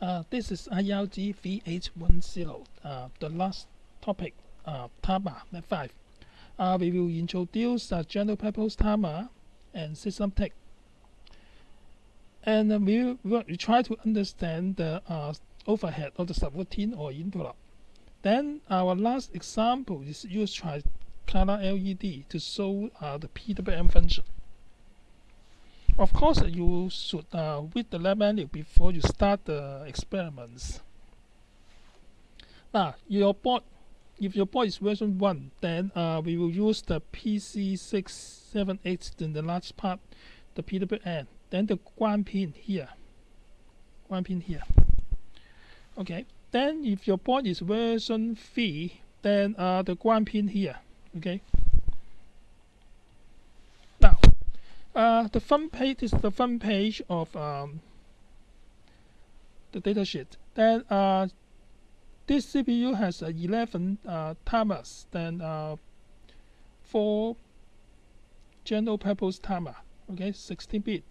Uh, this is IRG V810, uh, the last topic, uh, timer, 5. Uh, we will introduce uh, general purpose timer and SysTick. And uh, we will try to understand the uh, overhead of the subroutine or interrupt. Then our last example is use tricolor LED to show uh, the PWM function. Of course, you should uh, read the lab manual before you start the experiments. Now, your board, if your board is version 1, then uh, we will use the PC678 in the large part, the PWM, then the ground pin here, ground pin here. Okay, then if your board is version 3, then uh, the ground pin here, okay. Uh, the front page is the front page of um, the datasheet. Then uh, this CPU has uh, 11 uh, timers, then uh, four general purpose timer, okay, 16 bit.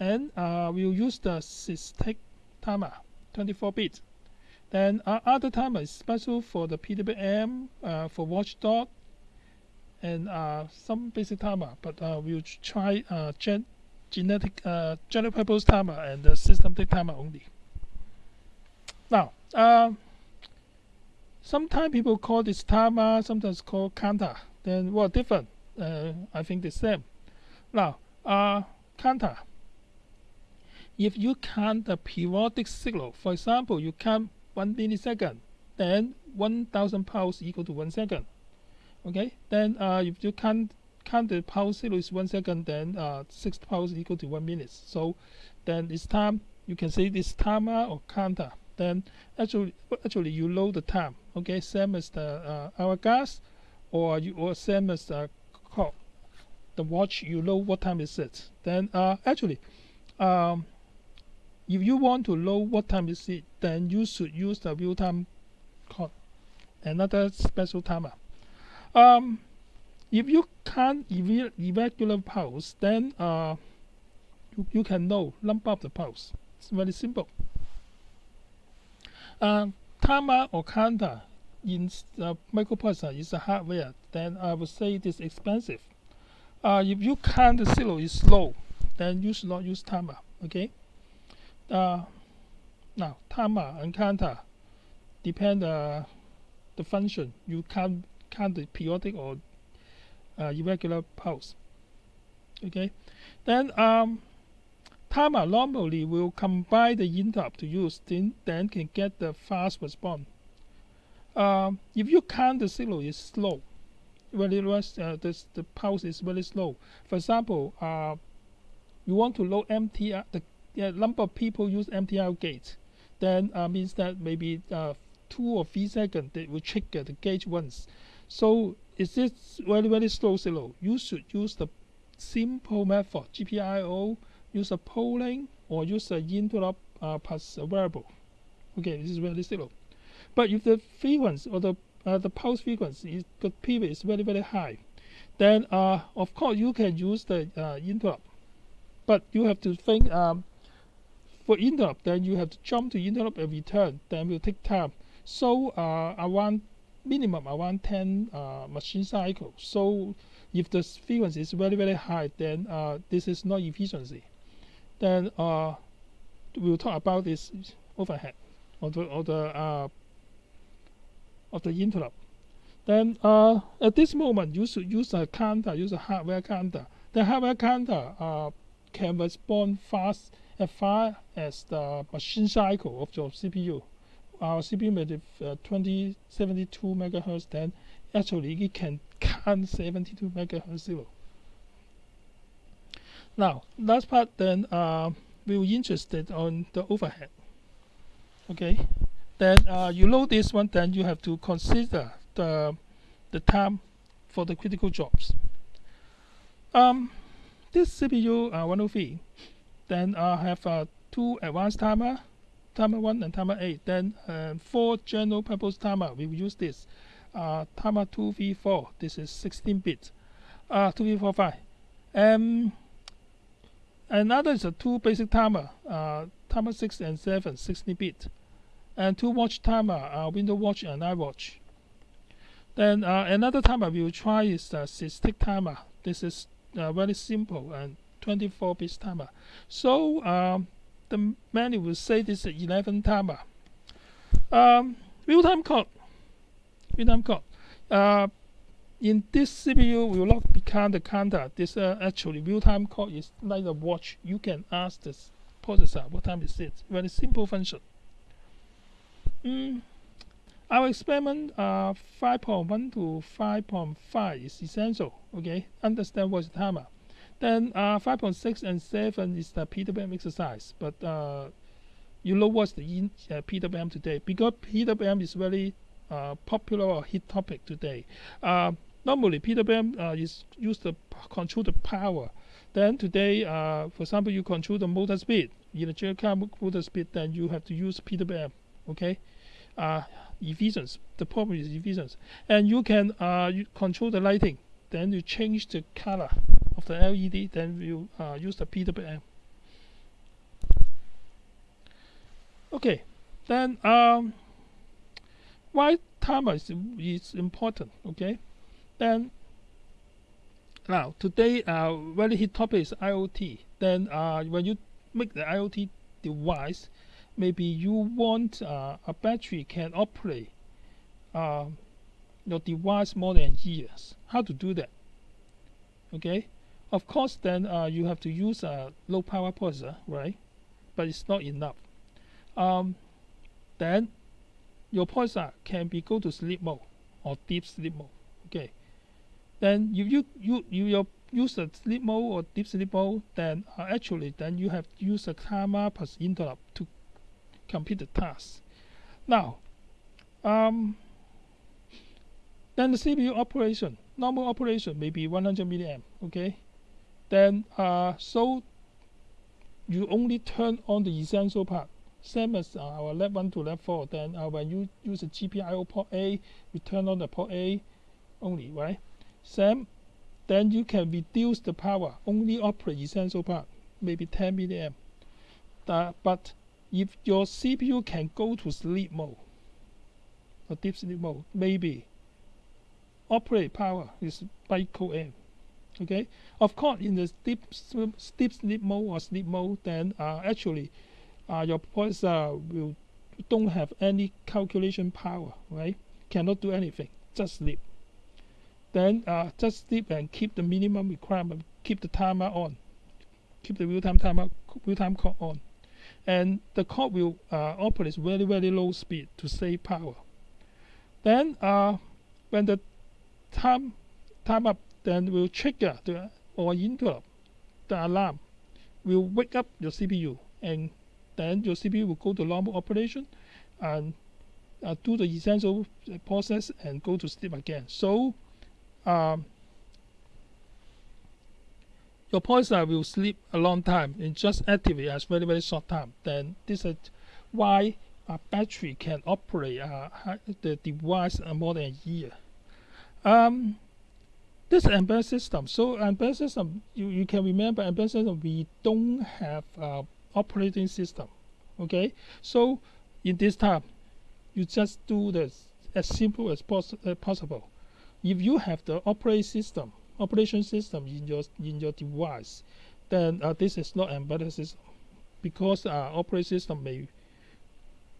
And uh, we'll use the SysTick timer, 24 bit. Then uh, other timer is special for the PWM, uh, for watchdog, and uh, some basic timer, but uh, we'll try uh, gen genetic general purpose timer and the systematic timer only. Now, um, sometimes people call this timer, sometimes call counter. Then what different? Uh, I think the same. Now, uh, counter. If you count the periodic signal, for example, you count one millisecond, then 1000 pulse equal to one second okay? Then uh, if you count count the pulse zero is one second then uh, six pulse equal to one minute. So then it's time you can say this timer or counter. Then actually actually you load the time. Okay? Same as the uh, hourglass or you or same as the clock. The watch you know what time is it. Then uh, actually um, if you want to know what time is it then you should use the real time clock. Another special timer um, if you can't irregular pulse, then uh, you, you can know number of the pulse. It's very simple. Uh, or counter in uh, microprocessor is a hardware, then I would say it is expensive. Uh, if you count the zero is slow, then you should not use timer. Okay. Uh, now timer and counter depend uh, the function. You can count the periodic or uh, irregular pulse. Okay, then um, timer normally will combine the interrupt to use, then, then can get the fast response. Um, if you count the signal is slow, it was uh, the, the pulse is very slow. For example, uh, you want to load MTR, the number of people use MTR gate, then uh, means that maybe uh, two or three seconds they will trigger the gauge once. So is this very very slow signal? You should use the simple method GPIO, use a polling or use a interrupt uh, a variable. Okay, this is very slow. But if the frequency or the uh, the pulse frequency is the pivot is very very high, then uh, of course you can use the uh, interrupt. But you have to think um, for interrupt, then you have to jump to interrupt and return. Then will take time. So uh, around minimum around 10 uh, machine cycles. So if the frequency is very very high, then uh, this is not efficiency. Then uh, we'll talk about this overhead of the of the uh, of the interrupt. Then uh, at this moment, you should use a counter, use a hardware counter. The hardware counter uh, can respond fast as far as the machine cycle of your CPU our CPU with uh, 2072 megahertz, then actually it can count 72 megahertz zero. Now, last part then uh, we were interested on the overhead. Okay, then uh, you load this one, then you have to consider the the time for the critical jobs. Um, this CPU uh, 103 then uh, have uh, two advanced timer timer 1 and timer 8. Then uh, for general purpose timer, we will use this. Uh, timer 2v4, this is 16 bit. Uh, 2v45. Um, another is a two basic timer. Uh, timer 6 and 7 60 bit and two watch timer uh, window watch and eye watch. then uh, another timer we will try is the SysTick timer this is uh, very simple and 24 bit timer so um, the menu will say this is 11 timer um, real-time clock real-time clock uh, in this CPU will not become the counter. This uh, actually real-time clock is like a watch. You can ask the processor what time is it. Very simple function. Mm. Our experiment uh, 5.1 to 5.5 is essential. Okay, understand what's timer. Then uh, 5.6 and 7 is the PWM exercise. But uh, you know what's the in, uh, PWM today because PWM is very uh, popular or hit topic today. Uh, normally PWM uh, is used to control the power. Then today, uh, for example, you control the motor speed. In a general car motor speed, then you have to use PWM. Okay, uh, efficiency. The problem is efficiency, and you can uh, you control the lighting. Then you change the color of the LED. Then you uh, use the PWM. Okay, then um, why timer is, is important. Okay then now today uh, very hit topic is IoT. Then uh, when you make the IoT device, maybe you want uh, a battery can operate uh, your device more than years. How to do that? Okay, of course then uh, you have to use a low power processor, right? But it's not enough. Um, then your processor can be go to sleep mode or deep sleep mode. Okay, then if you you you your use a sleep mode or deep sleep mode, then uh, actually then you have to use a timer plus interrupt to complete the task. Now, um, then the CPU operation, normal operation may be 100 milliamp. Okay, then uh, so you only turn on the essential part. Same as uh, our lab 1 to lab 4. Then uh, when you use a GPIO port A, you turn on the port A only, right? same then you can reduce the power, only operate essential part, maybe 10 milliamp. Uh, but if your CPU can go to sleep mode, or deep sleep mode, maybe operate power is micro amp. Okay, of course, in the steep deep sleep mode or sleep mode, then uh, actually uh, your processor will don't have any calculation power, right? Cannot do anything, just sleep. Then uh, just sleep and keep the minimum requirement, keep the timer on, keep the real-time timer, real-time clock on, and the clock will uh, operate very very low speed to save power. Then uh, when the time time up, then will trigger the or interrupt the alarm, will wake up your CPU, and then your CPU will go to normal operation, and uh, do the essential process and go to sleep again. So um, your processor will sleep a long time and just activate as very very short time. Then this is why a battery can operate uh, the device more than a year. Um, this embedded system. So embedded system, you, you can remember embedded system. We don't have uh, operating system. Okay, so in this time, you just do this as simple as uh, possible if you have the operating system operation system in your in your device then uh, this is not embedded system because uh, operating system may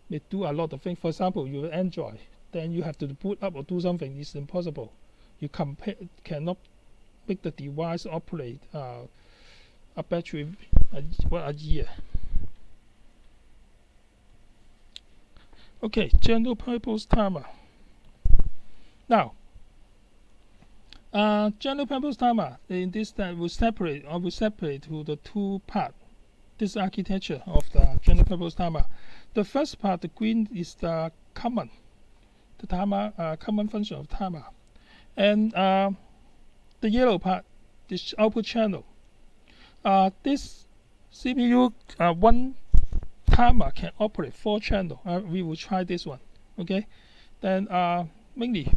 may do a lot of things for example you android then you have to boot up or do something it's impossible you compare cannot make the device operate uh, a battery a, what a year okay general purpose timer now uh, general purpose timer in this that will separate or will separate to the two part. This architecture of the general purpose timer. The first part, the green, is the common, the timer uh, common function of timer, and uh, the yellow part, this output channel. Uh, this CPU uh, one timer can operate four channel. Uh, we will try this one. Okay, then uh, mainly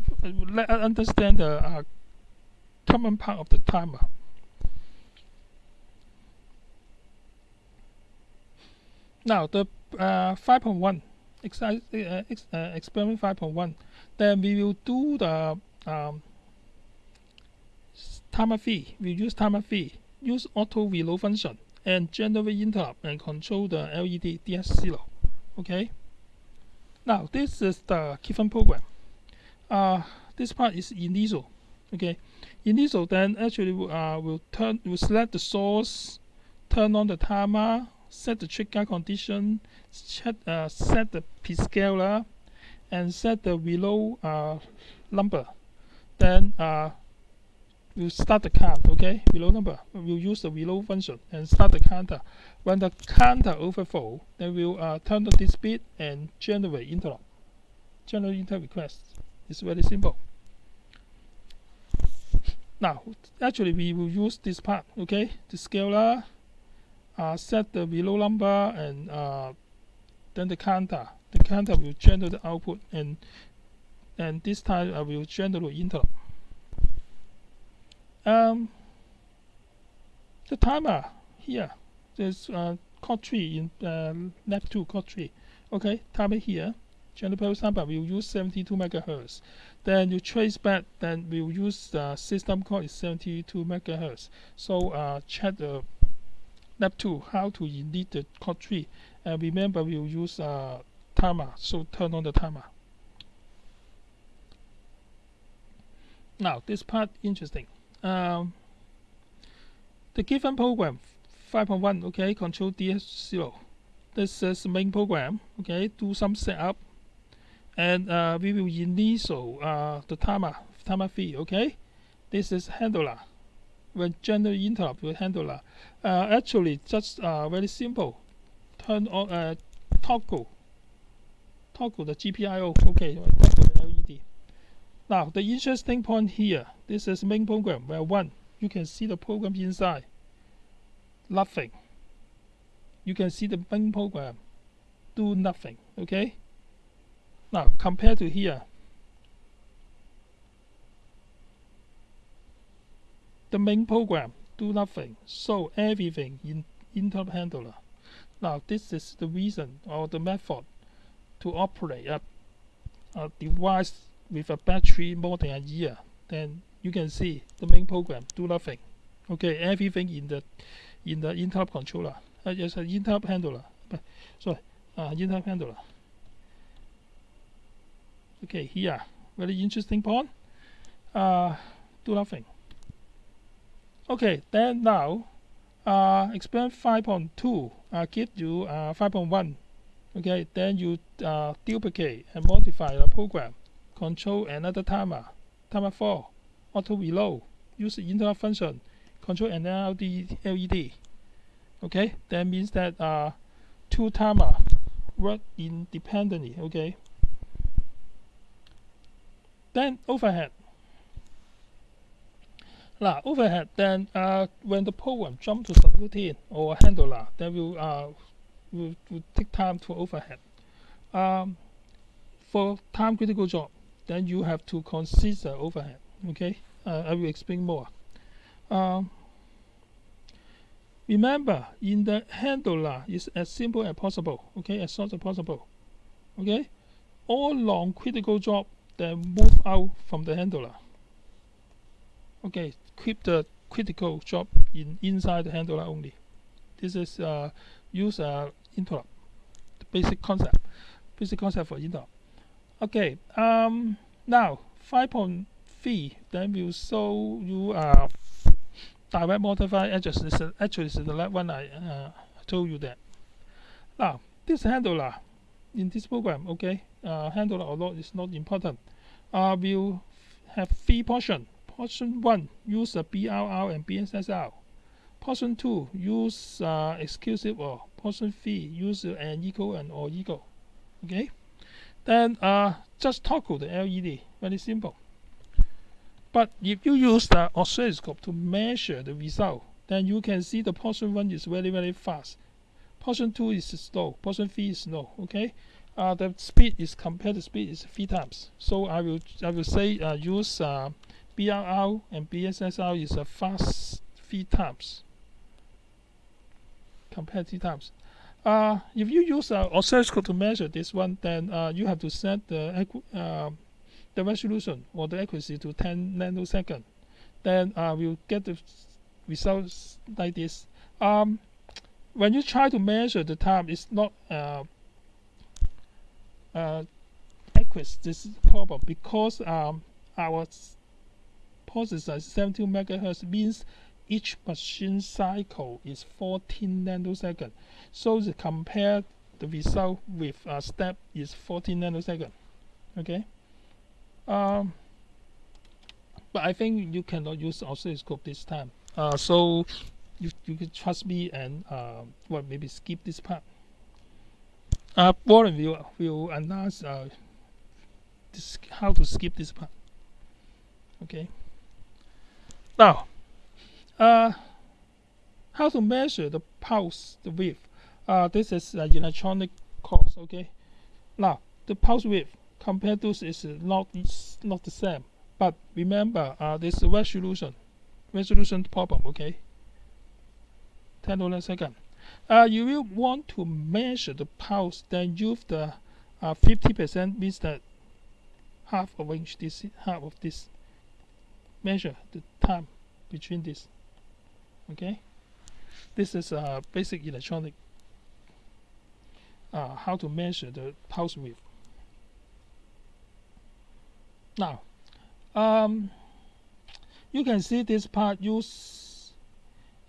let us understand the common part of the timer. now the uh, 5.1 exercise uh, uh, experiment 5.1 then we will do the um, timer fee we use timer fee use auto reload function and generate interrupt and control the LED DS0 okay? Now this is the given program. Uh, this part is initial. Okay? Initial then actually uh, will turn will select the source turn on the timer set the trigger condition set, uh, set the P scaler and set the reload uh, number. Then uh, we'll start the count okay? Below number we'll use the reload function and start the counter. When the counter overflow then we'll uh, turn on this bit and generate interrupt. Generate interrupt request. It's very simple. Now actually we will use this part okay? The scaler uh, set the reload number and uh, then the counter. The counter will generate the output and and this time I will generate interrupt um, the timer here. There's uh, code tree in uh, lab 2 code tree. Okay timer here. General purpose timer will use 72 megahertz. Then you trace back then we'll use the system code is 72 megahertz. So uh, check the lab 2 how to init the code tree. And remember we'll use uh, timer. So turn on the timer. Now this part interesting um, the given program 5.1 okay control DS0 this is the main program okay do some setup. And uh, we will initial uh, the timer timer fee okay? This is handler. When general interrupt with handler. Uh, actually just uh, very simple. Turn on uh, toggle. Toggle the GPIO okay toggle the LED now the interesting point here this is main program where one you can see the program inside. Nothing. You can see the main program do nothing okay? Now compared to here. The main program do nothing so everything in interrupt handler. Now this is the reason or the method to operate a, a device with a battery more than a year then you can see the main program do nothing. Okay everything in the in the interrupt controller uh, yes an interrupt handler sorry uh, interrupt handler. Okay here very interesting point. Uh, do nothing. Okay then now uh, experiment 5.2 uh, give you uh, 5.1 okay then you uh, duplicate and modify the program control another timer timer 4 auto reload. Use interrupt function. Control an LED, LED okay? That means that uh, two timer work independently. Okay? Then overhead. Now overhead. Then uh, when the program jump to subroutine or handler then will uh, will, will take time to overhead. Um, for time critical job then you have to consider overhead okay? Uh, I will explain more. Um, remember in the handler is as simple as possible okay? As short as possible okay? All long critical job then move out from the handler okay? Keep the critical job in inside the handler only. This is uh, use uh, interrupt. The basic concept. Basic concept for interrupt okay um, now 5.3 then we'll show you uh, direct modify edges. Is actually this is the last one I uh, told you that. Now this handler in this program okay uh, handler or not is not important. Uh, we'll have three portion. Portion 1 use a BRR and BSSR portion 2 use uh, exclusive or portion 3 use an equal and or equal okay then uh, just toggle the LED very simple. But if you use the oscilloscope to measure the result then you can see the portion 1 is very very fast. Portion 2 is slow. Portion 3 is slow okay? Uh, the speed is compared to speed is three times. So I will I will say uh, use uh, BRR and BSSR is a fast three times. Compared three times Uh, if you use uh, oscilloscope to measure this one, then uh, you have to set the uh, the resolution or the accuracy to 10 nanosecond. Then uh, we'll get the results like this. Um, when you try to measure the time, it's not uh, uh, accurate. This problem because um, our processor is 72 megahertz means each machine cycle is 14 nanosecond. So to compare the result with a step is 14 nanosecond. Okay. Um, but I think you cannot use oscilloscope this time. Uh, so you, you can trust me and uh, well maybe skip this part. Uh, Warren will will announce uh, this, how to skip this part. Okay. Now, uh, how to measure the pulse the width? Uh, this is uh, electronic course. Okay. Now the pulse width compared to is not not the same. But remember, uh, this resolution resolution problem. Okay. 10 nanosecond. Uh, you will want to measure the pulse, then use the 50% uh, means that half of inch this half of this measure the time between this okay? This is a basic electronic uh, how to measure the pulse width now um, you can see this part use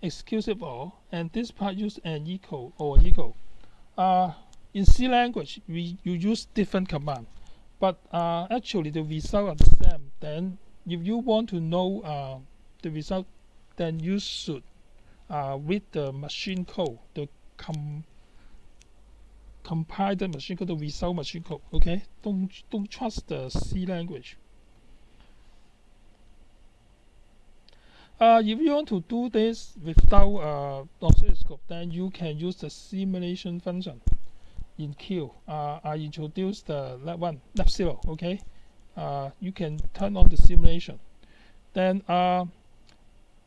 exclusive or and this part use an equal or equal uh, in C language we you use different command. But uh, actually the result are the same. Then if you want to know uh, the result then you should uh, read the machine code the com compile the machine code the result machine code okay don't don't trust the C language uh, if you want to do this without uh, oscilloscope then you can use the simulation function in Q. Uh, I introduced the lab one, lab zero. Okay, uh, you can turn on the simulation. Then uh,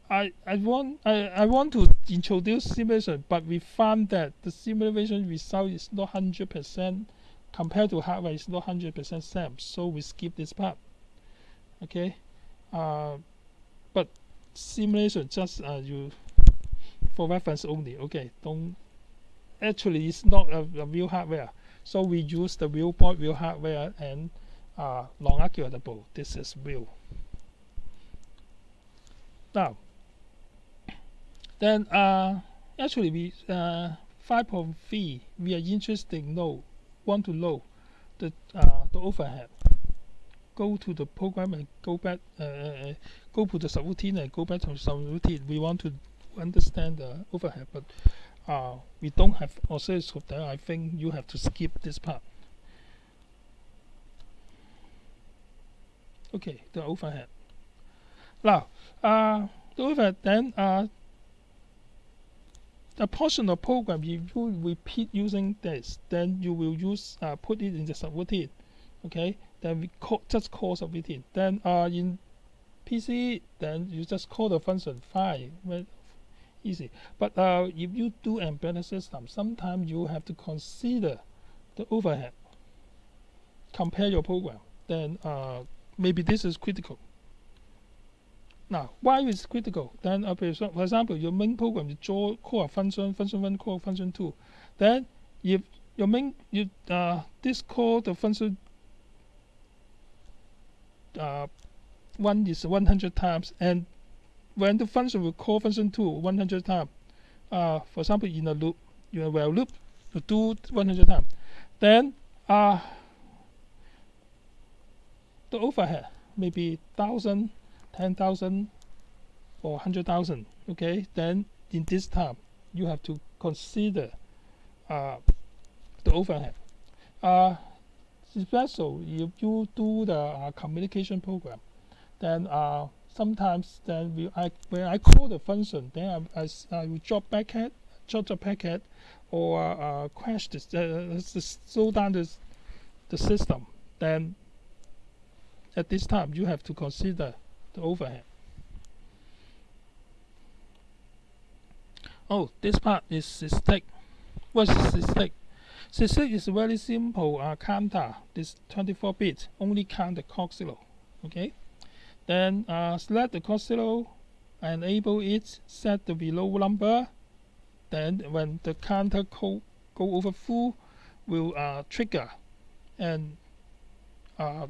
I I want I, I want to introduce simulation, but we found that the simulation result is not hundred percent compared to hardware. It's not hundred percent same, so we skip this part. Okay, uh, but simulation just uh, you for reference only. Okay, don't actually it's not a, a real hardware. So we use the real board real hardware and uh, non-archivatable. This is real. Now, then uh, actually we uh, 5.3 we are interested in know want to know the uh, the overhead. Go to the program and go back. Uh, go to the subroutine and go back to subroutine. We want to understand the overhead, but uh, we don't have oscilloscope there, I think you have to skip this part. Okay, the overhead. Now, uh, the overhead then uh, a portion of program if you repeat using this, then you will use uh, put it in the subroutine. Okay, then we call, just call subroutine. Then uh, in PC, then you just call the function file easy. But uh, if you do embedded system, sometimes you have to consider the overhead. Compare your program. Then uh, maybe this is critical. Now, why is it critical? Then, for example, your main program you draw call a function, function one, call function two. Then, if your main you uh, this call the function uh, one is 100 times and when the function will call function 2 100 times, uh, for example, in a loop, in a loop, you do 100 times, then uh, the overhead may be 1,000, 10,000, or 100,000. Okay, then in this time, you have to consider uh, the overhead. Uh, especially if you do the uh, communication program, then uh, sometimes then we, I, when I call the function, then I, I, I will drop packet, drop the packet, or uh, crash this, uh, slow down this, the system. Then at this time, you have to consider the overhead. Oh, this part is, is What's SysTick? SysTick is a very simple uh, counter. This 24 bit only count the clock zero. Okay. Then uh, select the clock zero, enable it, set the below number. Then when the counter go, go over full, will uh, trigger and uh,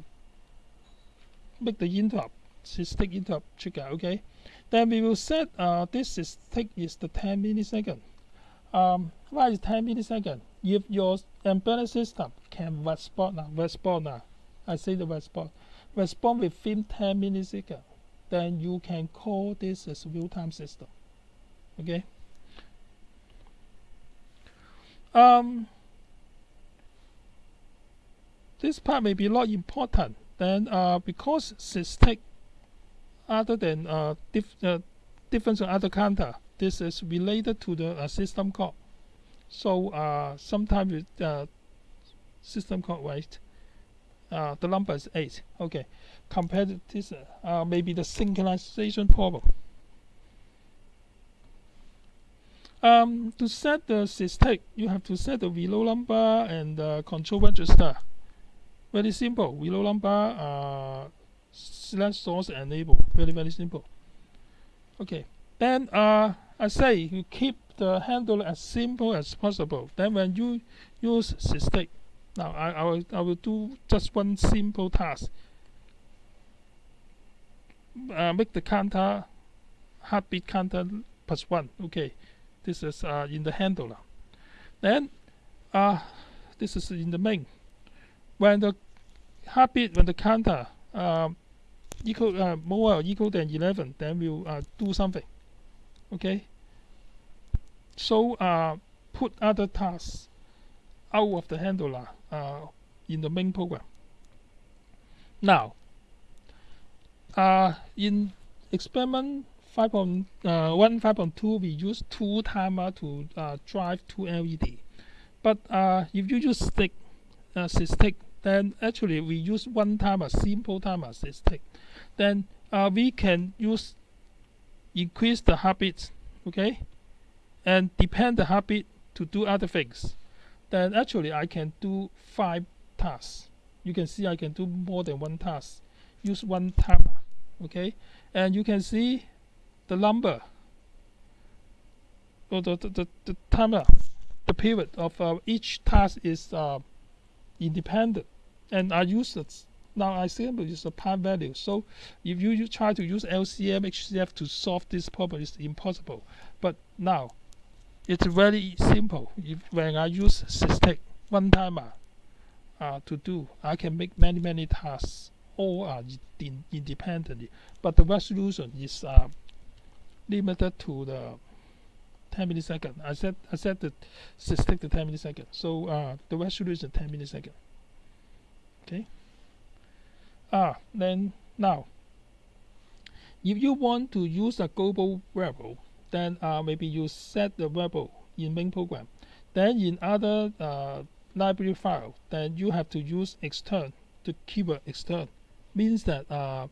make the interrupt, SysTick interrupt trigger. Okay. Then we will set uh, this SysTick is the 10 millisecond. Um, why is 10 millisecond? If your embedded system can respond now, respond now, I say the respond, respond within 10 milliseconds, then you can call this as real-time system. Okay. Um, this part may be not important. Then uh, because SysTick, other than uh, dif uh, other counter, this is related to the uh, system call. So uh, sometimes uh, system call right, uh, the number is 8. Okay, compared to this, uh, maybe the synchronization problem. Um, to set the SysTick, you have to set the reload number and the control register. Very simple. Reload number, uh, slash source enable. Very very simple. Okay. Then uh, I say you keep the handle as simple as possible. Then when you use SysTick, now I, I, will, I will do just one simple task. Uh, make the counter heartbeat counter plus one. Okay, this is uh, in the handler. Then uh, this is in the main. When the heartbeat, when the counter uh, equal uh, more equal than 11, then we'll uh, do something okay so uh, put other tasks out of the handler uh, in the main program now uh, in experiment 5.1 5.2 we use two timer to drive two LED but uh, if you use stick uh, stick then actually we use one timer simple timer stick then uh, we can use increase the heartbeat, okay, and depend the heartbeat to do other things, then actually I can do five tasks. You can see I can do more than one task. Use one timer, okay, and you can see the number. Or the, the, the, the timer, the period of uh, each task is uh, independent, and I use it now I simply use a time value. So if you, you try to use LCM, HCF to solve this problem, it's impossible. But now it's very simple. If when I use SysTick one timer uh, to do, I can make many many tasks all are in, independently. But the resolution is uh, limited to the 10 millisecond. I said I said the SysTick to 10 millisecond. So uh, the resolution 10 millisecond. Okay ah then now if you want to use a global variable then uh, maybe you set the variable in main program then in other uh, library file then you have to use extern the keyword extern means that uh,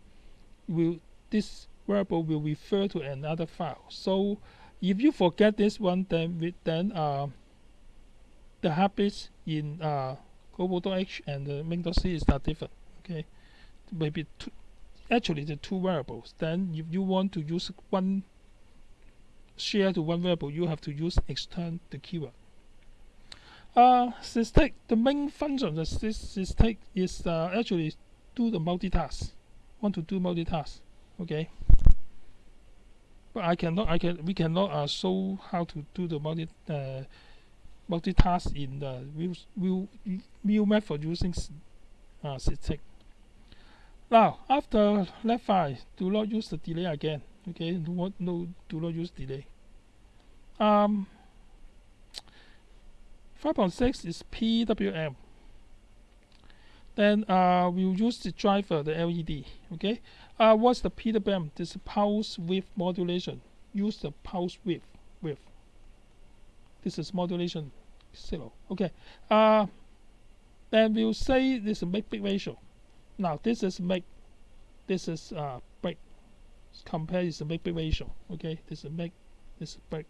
will this variable will refer to another file so if you forget this one then then uh, the habits in uh, global.h and the main.c is not different okay maybe two, actually the two variables then if you want to use one share to one variable you have to use extern the keyword uh, the main function of the SysTick is uh, actually do the multitask. Want to do multitask, okay? But I cannot. I can. We cannot uh, show how to do the multi uh, multitask in the real real real method using uh, SysTick. Now, after left 5, do not use the delay again. Okay, do not, no, do not use delay. Um, 5.6 is PWM. Then uh, we'll use the driver, the LED. Okay, uh, what's the PWM? This pulse width modulation. Use the pulse width. width. This is modulation zero. Okay. Uh, then we'll say this is a big ratio. Now this is make this is uh break compare is a make big ratio. Okay, this is make this is break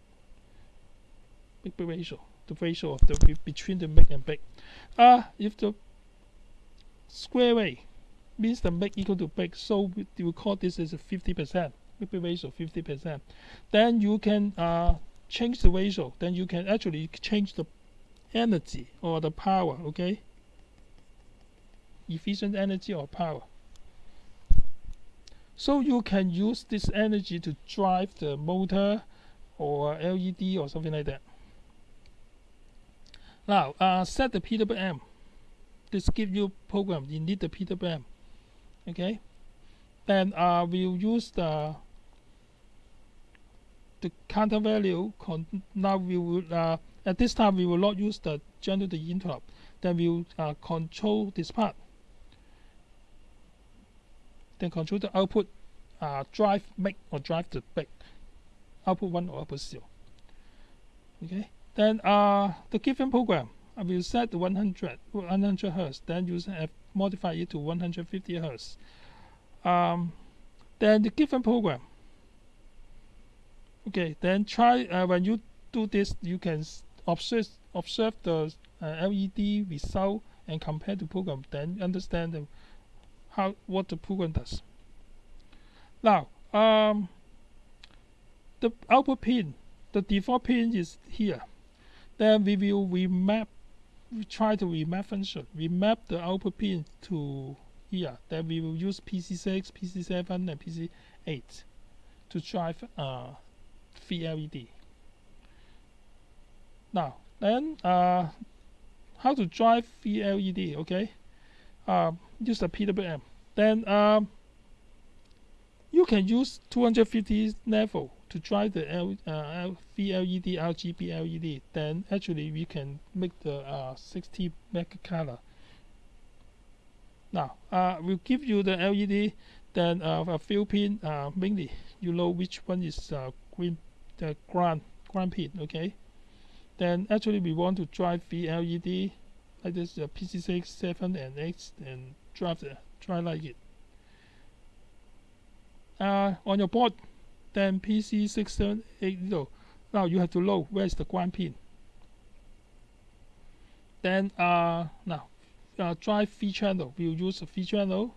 big big ratio. the ratio of the between the make and bake. Uh, if the square wave means the make equal to bake, so we, call this as a 50%, make ratio 50%. Then you can uh, change the ratio, then you can actually change the energy or the power, okay? Efficient energy or power. So you can use this energy to drive the motor or LED or something like that. Now, uh, set the PWM. This give you program. You need the PWM. Okay. Then uh, we'll use the the counter value. now we will uh, at this time we will not use the generator interrupt. Then we'll uh, control this part. Then control the output, uh, drive make or drive the back Output one or output zero. Okay. Then uh, the given program, I will set 100, 100 hertz. Then you have modify it to 150 hertz. Um, then the given program. Okay. Then try uh, when you do this, you can observe observe the uh, LED result and compare the program. Then understand the, how what the program does. Now, um, the output pin, the default pin is here. Then we will remap, we try to remap function, remap the output pin to here. Then we will use PC6, PC7, and PC8 to drive uh, LED. Now, then uh, how to drive VLED, Okay, uh, use the PWM. Then um, you can use 250 level to drive the L, uh, VLED, RGB LED. Then actually we can make the uh, 60 mega color. Now, uh, we'll give you the LED, then uh, a few pin, uh, mainly you know which one is uh, green, the ground, ground pin, okay? Then actually we want to drive VLED, like this uh, PC6, 7, and 8, and drive, the, drive like it uh, on your board then PC6780 now you have to load. Where's the ground pin? Then uh, now uh, drive V channel. We'll use a channel.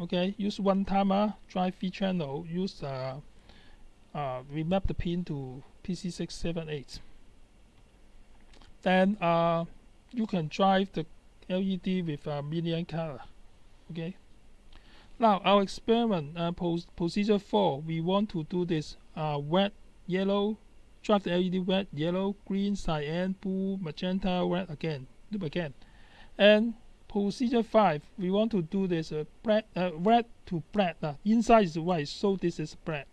Okay use one timer drive V channel. Use uh, uh, remap the pin to PC678 then uh, you can drive the LED with a million color. Okay now our experiment uh, procedure 4, we want to do this uh, red, yellow, drive the LED red, yellow, green, cyan, blue, magenta, red again, loop again. And procedure 5, we want to do this uh, uh, red to black. Uh, inside is white, so this is black.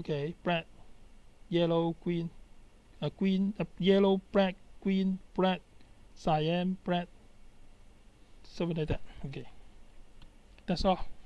Okay, black, yellow, green, uh, green, uh, yellow, black, green, black, cyan, black, something like that. Okay. That's all.